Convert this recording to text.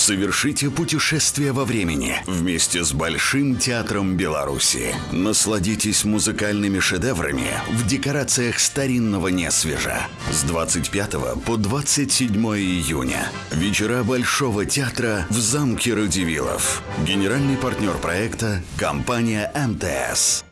Совершите путешествие во времени вместе с Большим театром Беларуси. Насладитесь музыкальными шедеврами в декорациях старинного Несвежа. С 25 по 27 июня. Вечера Большого театра в замке Радивилов. Генеральный партнер проекта – компания МТС.